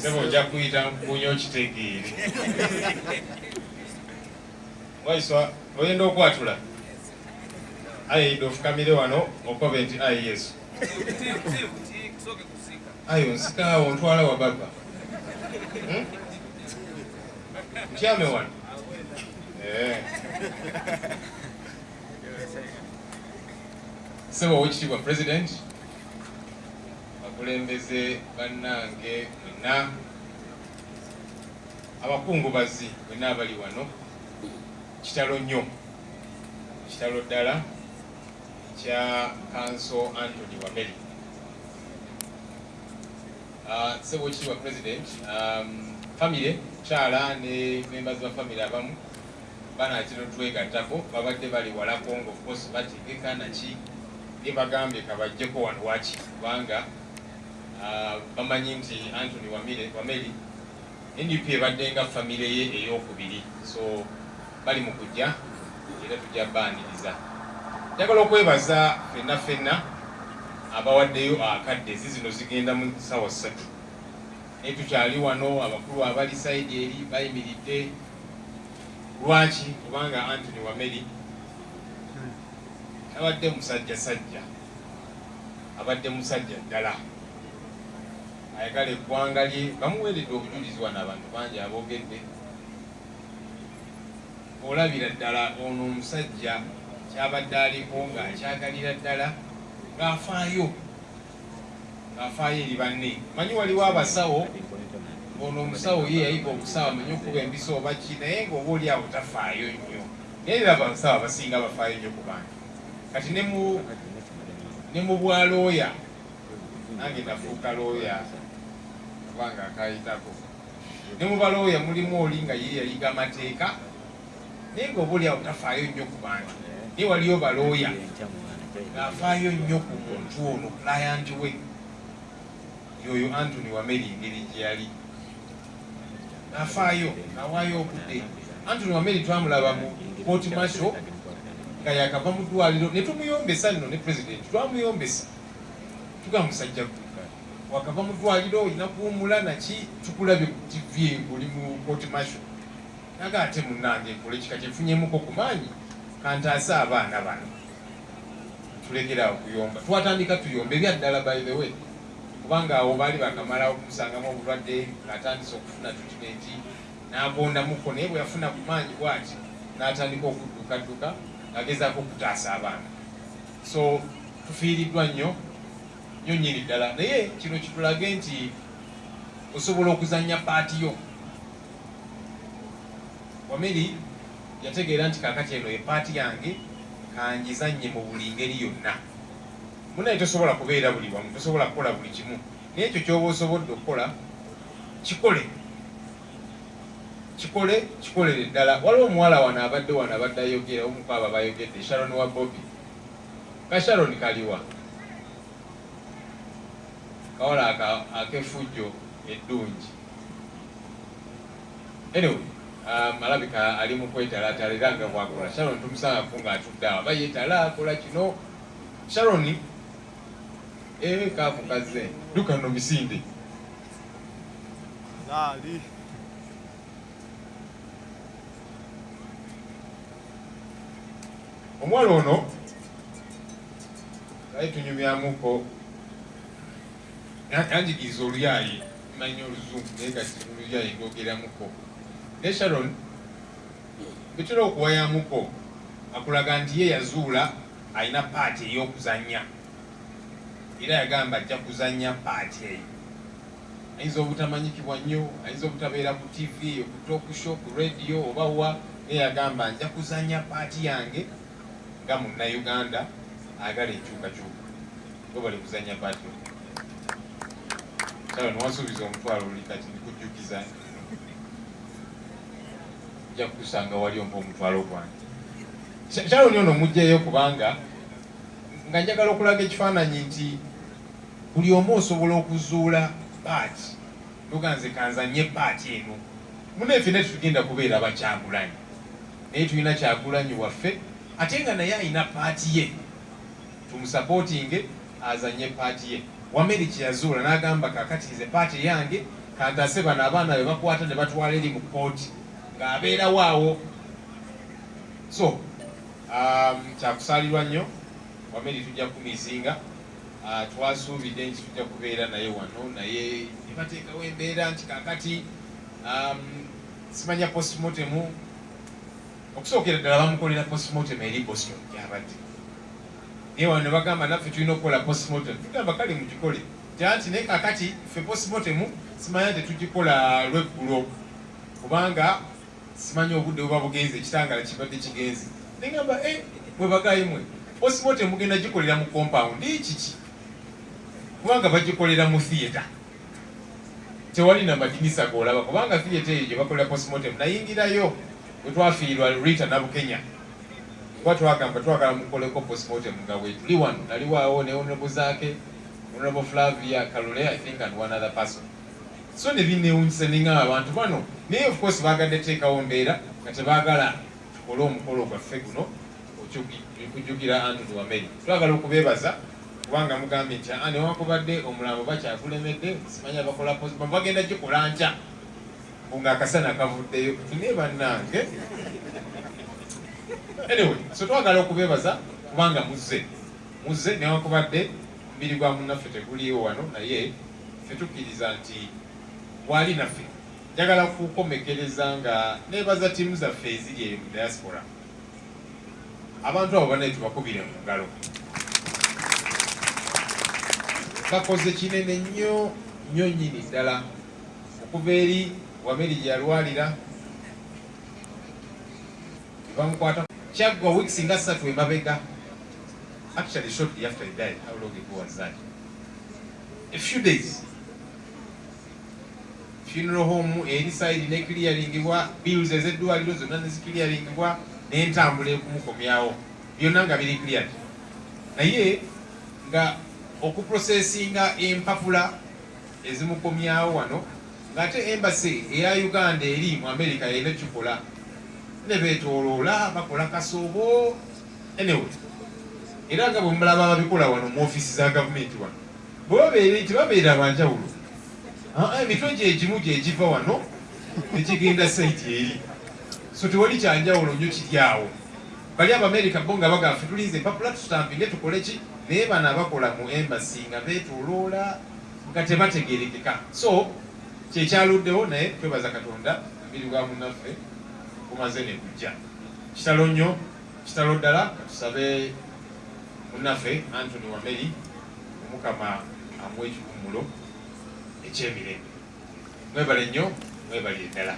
sebo ojja kuyita mpunya okitegeere waiswa oyenda okwatula ayidde ofukamire wano okobe nti ayi yesu. Ayo nsikaawo ntwala wa baba. Hmm? ntyame wano? Eh. sebo owekitiibwa president bakulembeze bannange mwenna abakungubazi mwenna abali wano kitalo nnyo. Kitalo ddala kya kanso antony wameri Uh, sebo ekitiibwa president? Um, famire kyala ne members ba famire abamu banakino twegattako babadde bali walako nga ofcourse bategeka naki ne bagambye kabajjeko wano waki kubanga bamanyi nti antony wameri ndp ebadde nga famire ye eyokubiri. So bali mu kujja era tujja baaniriza njagala okwebaza fenna fenna abawaddeyo akadde. Ezi zino zigenda mu sawa ssatu. Naye tukyali wano abakulu abali saidi eri bayimiridde. Lwaki? Kubanga antony wameri abadde musajja sajja abadde musajja ddala ayagala eggwanga lye bamuweeredde obujulizi wano abantu bangi aboogedde. Olabira ddala ono omusajja kyabadde aliko ng'akyagalira ddala ng'afaayo ng'afaayo eri banne. Manyi waliwo abasawo ono omusawo ye yayiga obusawo amenye okuba embisa oba ki naye ng'oba oli awo tafaayo nnyo. Naye era abasawo abasinga bafaayo nnyo ku bantu. Kati ne mu bwalooya nange nafuuka looya kubanga akayitako ne mu balooya mulimu oli nga ye yayiga amateeka naye ng'oba oli awo tafaayo nnyo ku bantu. Naye waliyo balooya ng'afaayo nnyo ku muntu ono client we. Yoyo antony wameri engeri gye yali. Ng'afaayo ng'awaayo obudde. Antony wameri twamulaba mu court marshal nga yakava mu ddwaliro. Ne tumuyombesa nno ne president twamuyombesa tuga musajja wakava mu ddwaliro olina kuwumula naki tukulabye ku tv oli mu marshal? Naga ate munnange nkole kika kyefunyemuko ku maanyi kantaase abaana bano. Tulekeraawo kuyomba twatandika tuyomba ebyaddala by the way. Kubanga awo baali bakamala okumusangamu obulwadde ng'atandise okufuna tutimenti n'agondamuko naye bwe yafuna ku maanyi bwati n'atandika okuddukadduka ng'agezaako okutaasa abaana. So tufiiriddwa nnyo nnyo nnyini ddala naye kino kitulage nti osobola okuzannya paati yo. Wameri yategeera nti kakati eno ye paati yange kanjizannye mu buli ngeri yonna. Munaye tosobola kubeera buli wamu tosobola kukola buli kimu. Naye ekyo kyoba osobodde okukola kikole. Kikole kikolere ddala. Waliwo omuwala wano abadde wano abadde ayogera omuku abo bayogedde sharon wa bobi ka sharon kaliwa kawala akefujjo eddungi anyway um, alabika ali mu kwetalaatala era nga bwakola sharon tumusangako ng'atudde awo bayetala akola kino sharon ewe kamukaze duka no misinde. Omwana ono ali tunyumyamuko yanjigiriza oluyayi manyi oluzungu naye kati oluyayi lwogeramuko ne sharon betera okuwayamuko akulaga nti ye yazuula alina paati ey'okuzannya era yagamba ajja kuzannya paati eyo. Ayinza obutamanyikibwa nnyo ayinza obutabeera ku tv ku tokusho ku radio oba wa naye yagamba nja kuzannya paati yange nga munnauganda agala enkyukakyuka. Bo bali kuzannya paati salo niwasuubiza omutwalo oli kati nikujjukiza ojja kukusanga wali ompa omutwalo gwange shaloni ono mugjeyo kubanga nga njagala okulaga ekifaananyi nti buli omu osobola okuzuula paati tuganze kanzanye paati eno. Muneefe ne tetugenda kubeera bakyagulanyi. Naye tulina kyagulanyi waffe ate nga naye alina paati ye. Tumusapootinge azanye paati ye wameri kyeyazuula n'agamba kakati nze paati yange kantase bano abaana be bakwata ne batwala eri mu kooti ng'abeerawo awo so um, kyakusaalirwa nnyo wameri tujja kumisinga uh, twasuubidde nti tujja kubeera naye wano naye ne bateekawo embeera nti kakati um, simanya postmortemu okusookera ddala bamukolera postmortem eri boston gyabadde naye wano ne bagamba naffe tulina okukola postmortem? Tugamba kale mugikole tyanti naye kakati ffe postmortem simanya tetugikola lweggulo. Kubanga simanya obudde buba bugenze ekitangala kibadde kigenze. Negamba e mwe bagayi mwe. Postmortem mugenda gikolera mu compound. Kiki? Kubanga bagikolera mu theatre. Tewali namadinisa golaba kubanga theatre eyo gye bakolera postmortem nayingirayo. Wetwafiirwa rita nabukenya kuba twagamba twagala mukoleko postmortem nga wetuli wano naliwaawo ne honorable zaake honorable flavia kalule i think and one other person. So ne binewunyisa nengamba abantu bano naye of course bagadde teekawo mbeera nga tebaagala tukole omukolo gwaffe guno okujjukira antony wameri twagala okubeebaza kubanga mugambye nti aa newakubadde omulambo bakyakulemedde simanya bakola bagenda gikola nkya nga akasana kavuddeyo naye bannange anyway so twagala okubeebaza kubanga muzze. Muzze newakubadde omubiri gwa munnaffe teguliiwo wano naye ffe tukkiriza nti wali naffe. Njagala kukomekereza nga nebaza ttiimu zaffe eziri eyo mu diaspora. Abantu abo banaye tubakubire mu ngalo. Bakoze kinene nnyo nnyo nnyini ddala. Okuva eri wameri gye yalwalira bamukwata kyaggwa weeks nga ssatu emabega actually shortly after he died how long ago was that? A few days. Funeral home eri side ne clearingibwa bills ezeddwaliro zonna neziclearingibwa n'entambula ekumukomyawo. Byonna nga biri cleared. Naye nga okuprocesinga empapula ezimukomyawo wano ng'ate embassy eya uganda eri mu america yena kikola ne beetooloola bakola kasoobo anyway era nga bwemulaba ababikola wano mu offisi za gavumenti wano bwe babeere nti babeera abanjawulo emitwe gyegimu gyegiva wano nekigenda saiti eri so tewali kyanjawulo nnyo kiri awo bali abamerika bo nga bagafe tulinze empapula tutampinge tukole ki naye bano abakola mu embassy nga beetooloola nga tebategerekeka so kyekyaluddewo naye twebaza katonda mbiri bwa munaffe kumaze ne kujja kitalo nnyo kitalo ddala katusabe munaffe antony wameri omukama amuwa ekikuumulo ekyemirembe. Mwebale nnyo mwebali eddala